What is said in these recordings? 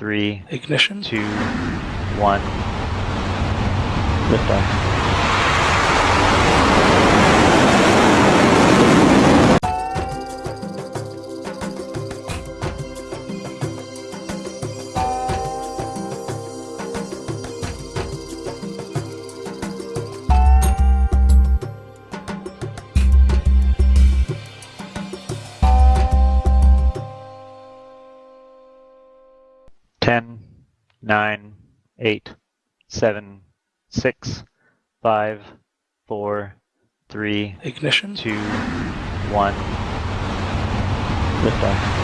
three, ignition, two, one, lift off. 10, 9, 8, 7, 6, 5, 4, 3, Ignition. 2, 1. Lift Liftoff.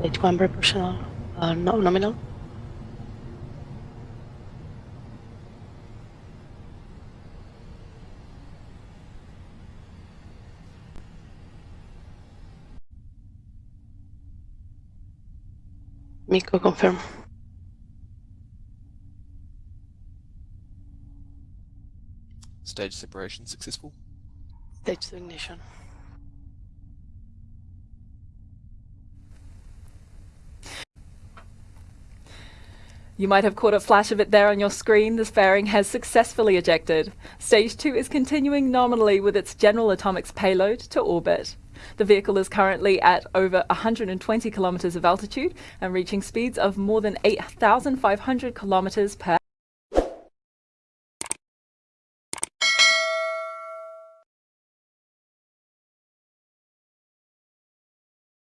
Stage one operational uh, no nominal. MECO confirm. Stage separation successful. Stage ignition. You might have caught a flash of it there on your screen. This fairing has successfully ejected. Stage 2 is continuing nominally with its General Atomics payload to orbit. The vehicle is currently at over 120 kilometers of altitude and reaching speeds of more than 8,500 kilometers per